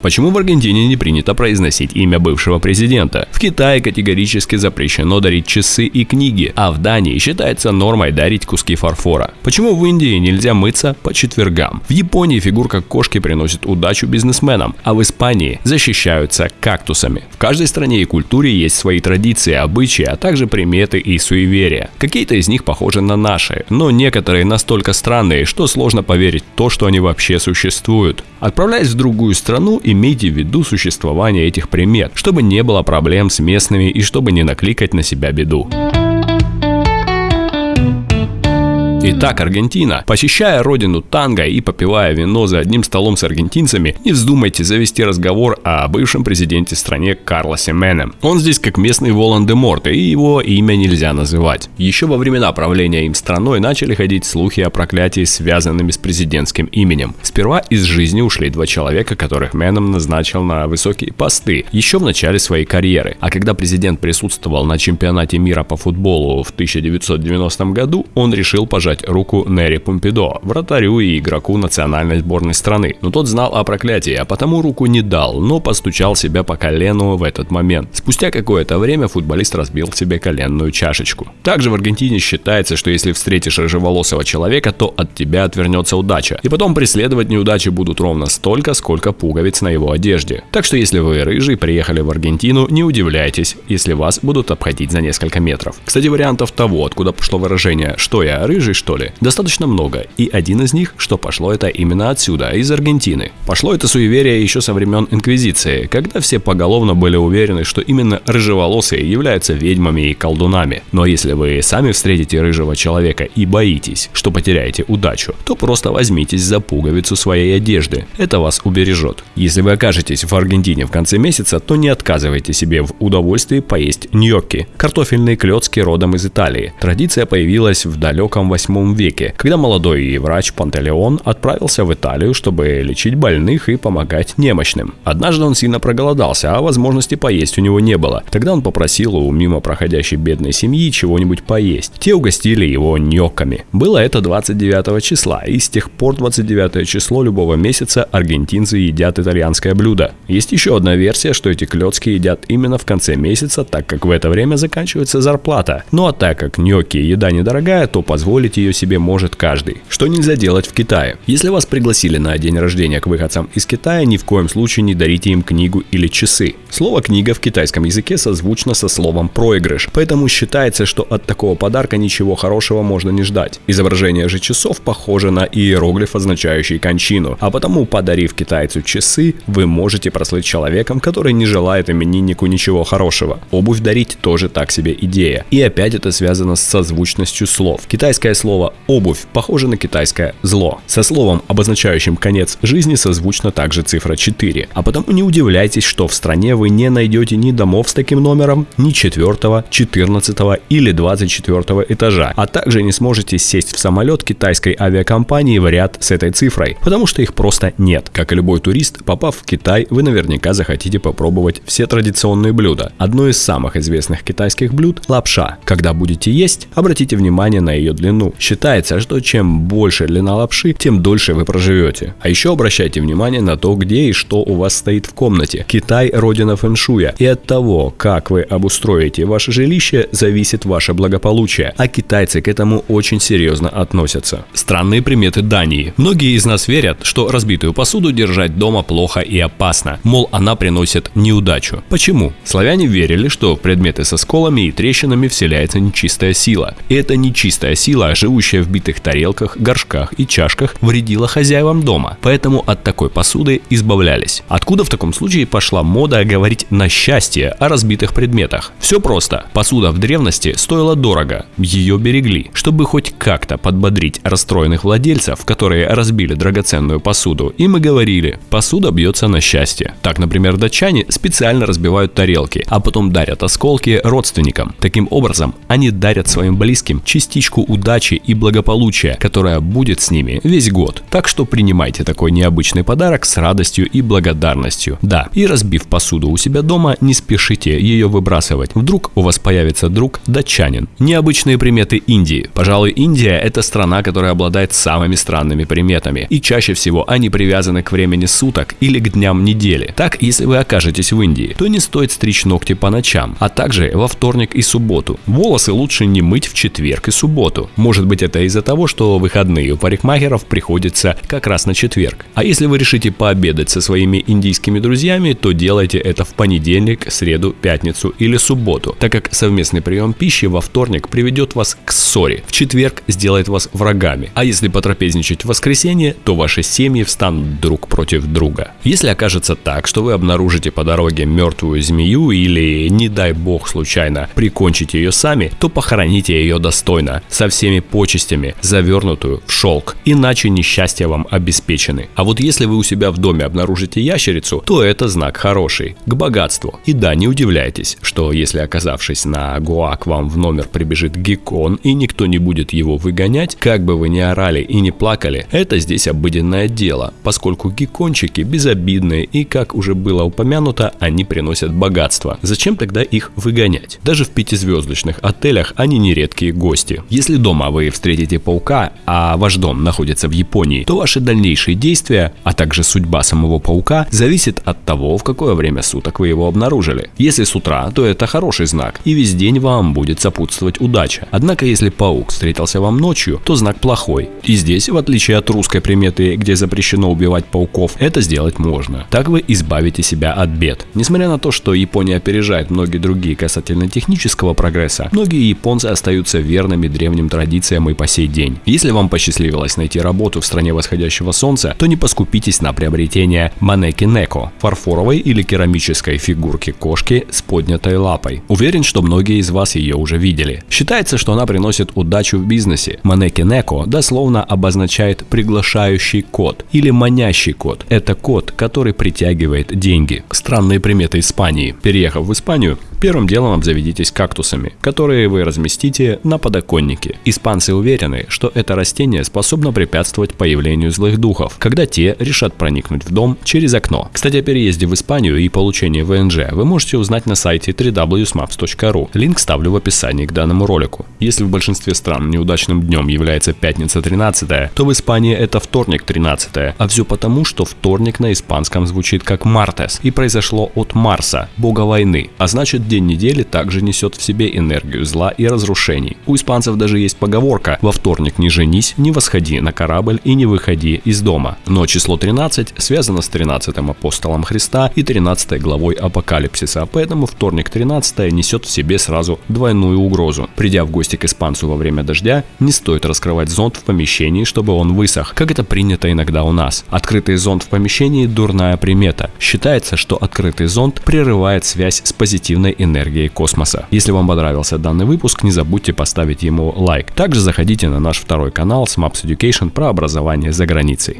Почему в Аргентине не принято произносить имя бывшего президента? В Китае категорически запрещено дарить часы и книги, а в Дании считается нормой дарить куски фарфора. Почему в Индии нельзя мыться по четвергам? В Японии фигурка кошки приносит удачу бизнесменам, а в Испании защищаются кактусами. В каждой стране и культуре есть свои традиции, обычаи, а также приметы и суеверия. Какие-то из них похожи на наши, но некоторые настолько странные, что сложно поверить в то, что они вообще существуют. Отправляясь в другую страну, имейте в виду существование этих примет, чтобы не было проблем с местными и чтобы не накликать на себя беду. Итак, Аргентина. Посещая родину танго и попивая вино за одним столом с аргентинцами, не вздумайте завести разговор о бывшем президенте стране Карлосе Мене. Он здесь как местный Волан-де-Морт, и его имя нельзя называть. Еще во времена правления им страной начали ходить слухи о проклятии, связанными с президентским именем. Сперва из жизни ушли два человека, которых Меном назначил на высокие посты еще в начале своей карьеры. А когда президент присутствовал на чемпионате мира по футболу в 1990 году, он решил пожать пожать руку Нери Помпидо, вратарю и игроку национальной сборной страны. Но тот знал о проклятии, а потому руку не дал, но постучал себя по колену в этот момент. Спустя какое-то время футболист разбил себе коленную чашечку. Также в Аргентине считается, что если встретишь рыжеволосого человека, то от тебя отвернется удача. И потом преследовать неудачи будут ровно столько, сколько пуговиц на его одежде. Так что если вы рыжий приехали в Аргентину, не удивляйтесь, если вас будут обходить за несколько метров. Кстати, вариантов того, откуда пошло выражение «что я рыжий, что ли, достаточно много, и один из них, что пошло это именно отсюда, из Аргентины. Пошло это суеверие еще со времен Инквизиции, когда все поголовно были уверены, что именно рыжеволосые являются ведьмами и колдунами. Но если вы сами встретите рыжего человека и боитесь, что потеряете удачу, то просто возьмитесь за пуговицу своей одежды. Это вас убережет. Если вы окажетесь в Аргентине в конце месяца, то не отказывайте себе в удовольствии поесть ньокки, картофельные клетки родом из Италии. Традиция появилась в далеком 8 VIII веке, когда молодой врач Пантелеон отправился в Италию, чтобы лечить больных и помогать немощным. Однажды он сильно проголодался, а возможности поесть у него не было. Тогда он попросил у мимо проходящей бедной семьи чего-нибудь поесть. Те угостили его ньокками. Было это 29 числа, и с тех пор 29 число любого месяца аргентинцы едят итальянское блюдо. Есть еще одна версия, что эти клетки едят именно в конце месяца, так как в это время заканчивается зарплата. Ну а так как ньокки еда недорогая, то позволить ее себе может каждый. Что нельзя делать в Китае? Если вас пригласили на день рождения к выходцам из Китая, ни в коем случае не дарите им книгу или часы. Слово «книга» в китайском языке созвучно со словом «проигрыш», поэтому считается, что от такого подарка ничего хорошего можно не ждать. Изображение же часов похоже на иероглиф, означающий кончину, а потому, подарив китайцу часы, вы можете прослыть человеком, который не желает имениннику ничего хорошего. Обувь дарить тоже так себе идея. И опять это связано с созвучностью слов. Китайское слово обувь похожа на китайское зло. Со словом, обозначающим конец жизни, созвучна также цифра 4. А потому не удивляйтесь, что в стране вы не найдете ни домов с таким номером, ни 4, 14 или 24 этажа, а также не сможете сесть в самолет китайской авиакомпании в ряд с этой цифрой, потому что их просто нет. Как и любой турист, попав в Китай, вы наверняка захотите попробовать все традиционные блюда. Одно из самых известных китайских блюд – лапша. Когда будете есть, обратите внимание на ее длину. Считается, что чем больше длина лапши, тем дольше вы проживете. А еще обращайте внимание на то, где и что у вас стоит в комнате. Китай – родина фэншуя, и от того, как вы обустроите ваше жилище, зависит ваше благополучие, а китайцы к этому очень серьезно относятся. Странные приметы Дании. Многие из нас верят, что разбитую посуду держать дома плохо и опасно, мол, она приносит неудачу. Почему? Славяне верили, что в предметы со сколами и трещинами вселяется нечистая сила. И эта нечистая сила, живущая в битых тарелках, горшках и чашках, вредила хозяевам дома, поэтому от такой посуды избавлялись. Откуда в таком случае пошла мода говорить на счастье о разбитых предметах? Все просто. Посуда в древности стоила дорого, ее берегли. Чтобы хоть как-то подбодрить расстроенных владельцев, которые разбили драгоценную посуду, и говорили, посуда бьется на счастье. Так, например, датчане специально разбивают тарелки, а потом дарят осколки родственникам. Таким образом, они дарят своим близким частичку удачи и благополучия, которое будет с ними весь год. Так что принимайте такой необычный подарок с радостью и благодарностью. Да, и разбив посуду у себя дома, не спешите ее выбрасывать. Вдруг у вас появится друг датчанин. Необычные приметы Индии. Пожалуй, Индия – это страна, которая обладает самыми странными приметами. И чаще всего они привязаны к времени суток или к дням недели. Так, если вы окажетесь в Индии, то не стоит стричь ногти по ночам, а также во вторник и субботу. Волосы лучше не мыть в четверг и субботу. Может быть это из-за того, что выходные у парикмахеров приходится как раз на четверг. А если вы решите пообедать со своими индийскими друзьями, то делайте это в понедельник, среду, пятницу или субботу, так как совместный прием пищи во вторник приведет вас к ссоре, в четверг сделает вас врагами, а если потрапезничать в воскресенье, то ваши семьи встанут друг против друга. Если окажется так, что вы обнаружите по дороге мертвую змею или, не дай бог случайно, прикончите ее сами, то похороните ее достойно, со всеми почестями, завернутую в шелк, иначе несчастья вам обеспечены. А вот если вы у себя в доме обнаружите ящерицу, то это знак хороший, к богатству. И да, не удивляйтесь, что если оказавшись на Гоа к вам в номер прибежит геккон и никто не будет его выгонять, как бы вы ни орали и не плакали, это здесь обыденное дело, поскольку геккончики безобидные и, как уже было упомянуто, они приносят богатство. Зачем тогда их выгонять? Даже в пятизвездочных отелях они нередкие гости. Если дома вы встретите паука, а ваш дом находится в Японии, то ваши дальнейшие действия, а также судьба самого паука зависит от того, в какое время суток вы его обнаружили. Если с утра, то это хороший знак, и весь день вам будет сопутствовать удача. Однако, если паук встретился вам ночью, то знак плохой. И здесь, в отличие от русской приметы, где запрещено убивать пауков, это сделать можно. Так вы избавите себя от бед. Несмотря на то, что Япония опережает многие другие касательно технического прогресса, многие японцы остаются верными древним традициям и по сей день. Если вам посчастливилось найти работу в стране восходящего солнца, то не поскупитесь на приобретение манеки неко – фарфоровой или керамической фигурки кошки с поднятой лапой. Уверен, что многие из вас ее уже видели. Считается, что она приносит удачу в бизнесе. Манеки неко дословно обозначает приглашающий код или манящий код. Это код, который притягивает деньги. Странные приметы Испании. Переехав в Испанию, Первым делом обзаведитесь кактусами, которые вы разместите на подоконнике. Испанцы уверены, что это растение способно препятствовать появлению злых духов, когда те решат проникнуть в дом через окно. Кстати, о переезде в Испанию и получении ВНЖ вы можете узнать на сайте www.smaps.ru. Линк ставлю в описании к данному ролику. Если в большинстве стран неудачным днем является пятница 13, то в Испании это вторник 13, а все потому, что вторник на испанском звучит как Мартес и произошло от Марса, бога войны, а значит день недели также несет в себе энергию зла и разрушений. У испанцев даже есть поговорка «Во вторник не женись, не восходи на корабль и не выходи из дома». Но число 13 связано с 13 апостолом Христа и 13 главой Апокалипсиса, поэтому вторник 13 несет в себе сразу двойную угрозу. Придя в гости к испанцу во время дождя, не стоит раскрывать зонт в помещении, чтобы он высох, как это принято иногда у нас. Открытый зонт в помещении – дурная примета. Считается, что открытый зонт прерывает связь с позитивной энергией космоса. Если вам понравился данный выпуск, не забудьте поставить ему лайк. Также заходите на наш второй канал Smaps Education про образование за границей.